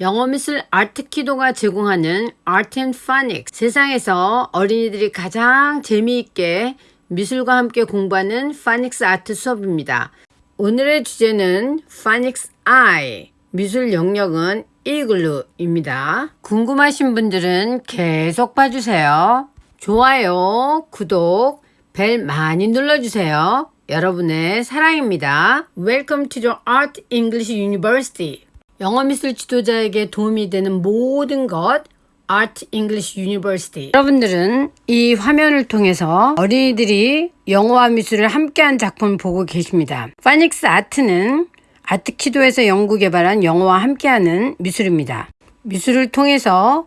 영어 미술 아트키도가 제공하는 Phonics 세상에서 어린이들이 가장 재미있게 미술과 함께 공부하는 파닉스 아트 수업입니다. 오늘의 주제는 파닉스 I 미술 영역은 이글루입니다. 궁금하신 분들은 계속 봐주세요. 좋아요, 구독, 벨 많이 눌러주세요. 여러분의 사랑입니다. Welcome to the Art English University. 영어 미술 지도자에게 도움이 되는 모든 것 Art English University. 여러분들은 이 화면을 통해서 어린이들이 영어와 미술을 함께한 작품을 보고 계십니다. 파닉스 아트는 아트키도에서 연구 개발한 영어와 함께하는 미술입니다. 미술을 통해서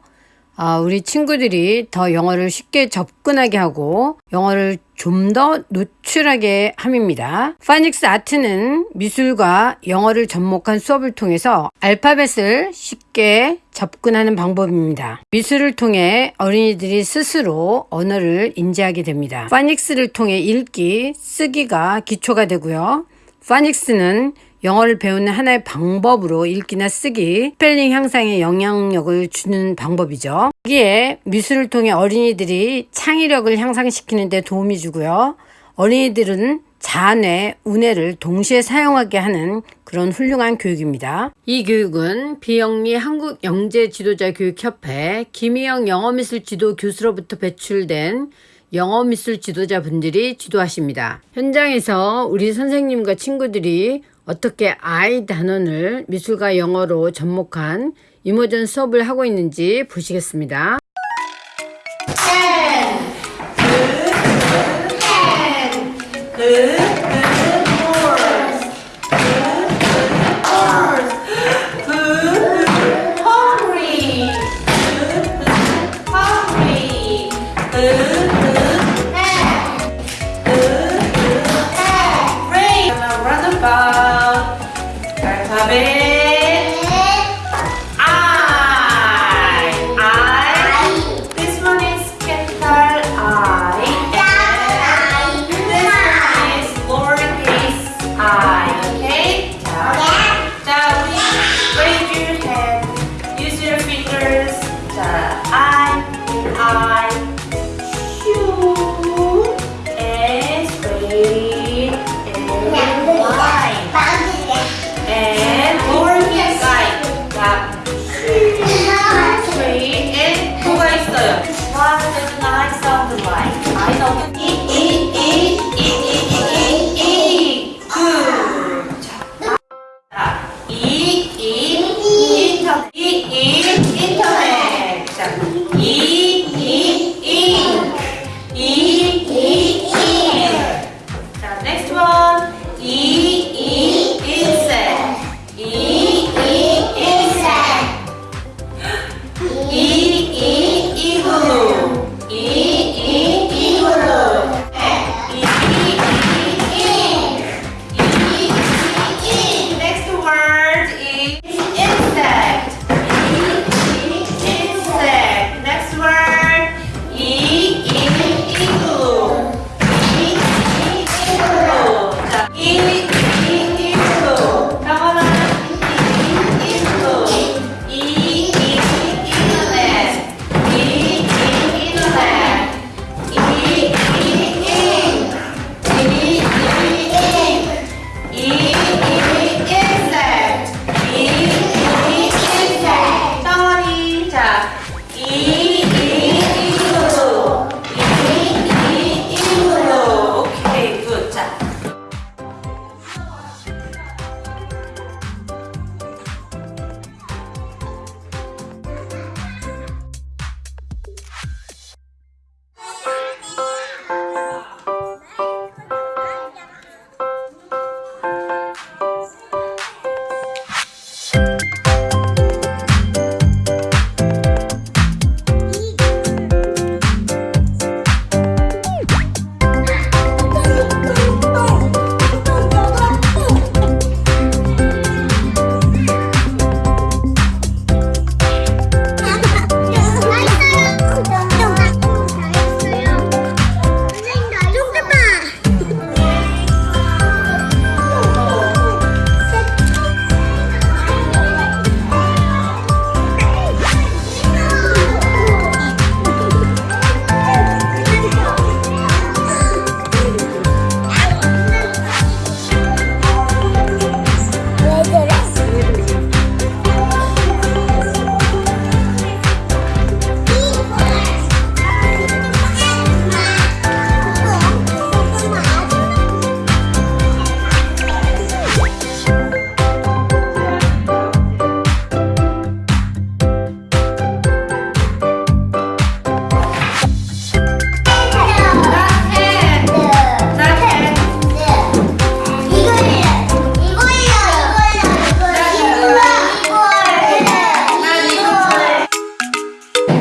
아, 우리 친구들이 더 영어를 쉽게 접근하게 하고 영어를 좀 더 노출하게 함입니다. 파닉스 아트는 미술과 영어를 접목한 수업을 통해서 알파벳을 쉽게 접근하는 방법입니다. 미술을 통해 어린이들이 스스로 언어를 인지하게 됩니다. 파닉스를 통해 읽기, 쓰기가 기초가 되고요. 파닉스는 영어를 배우는 하나의 방법으로 읽기나 쓰기, 스펠링 향상에 영향력을 주는 방법이죠. 여기에 미술을 통해 어린이들이 창의력을 향상시키는 데 도움이 주고요. 어린이들은 자뇌, 우뇌를 동시에 사용하게 하는 그런 훌륭한 교육입니다. 이 교육은 비영리 한국영재지도자교육협회 김희영 영어미술 지도 교수로부터 배출된 영어 미술 지도자분들이 지도하십니다. 현장에서 우리 선생님과 친구들이 어떻게 I 단원을 미술과 영어로 접목한 이모전 수업을 하고 있는지 보시겠습니다. hungry,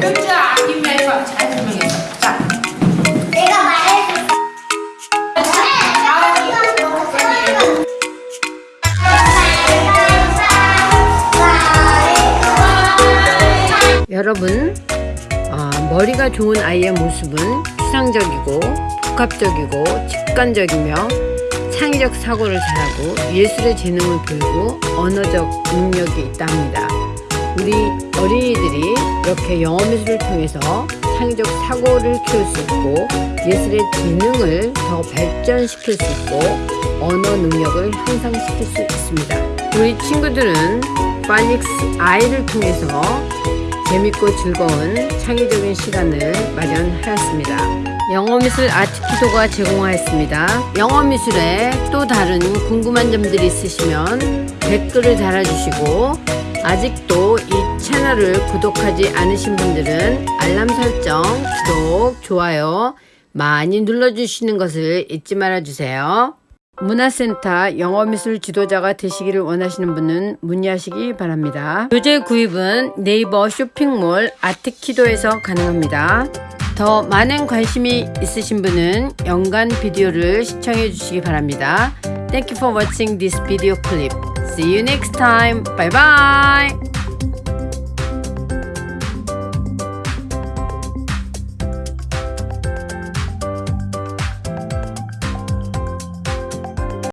끝자 김내가 잘 설명해 자. 내가 말해줄게. 여러분 어, 머리가 좋은 아이의 모습은 추상적이고 복합적이고 직관적이며 창의적 사고를 잘하고 예술의 재능을 보이고 언어적 능력이 있답니다. 우리 어린이들이 이렇게 영어 미술을 통해서 창의적 사고를 키울 수 있고 예술의 재능을 더 발전시킬 수 있고 언어 능력을 향상시킬 수 있습니다. 우리 친구들은 파닉스 아이를 통해서 재밌고 즐거운 창의적인 시간을 마련하였습니다. 영어미술 아트키도가 제공하였습니다. 영어미술에 또 다른 궁금한 점들이 있으시면 댓글을 달아주시고 아직도 이 채널을 구독하지 않으신 분들은 알람 설정, 구독, 좋아요 많이 눌러주시는 것을 잊지 말아주세요. 문화센터 영어미술 지도자가 되시기를 원하시는 분은 문의하시기 바랍니다. 교재 구입은 네이버 쇼핑몰 아트키도에서 가능합니다. 더 많은 관심이 있으신 분은 연간 비디오를 시청해 주시기 바랍니다. Thank you for watching this video clip. See you next time. Bye bye.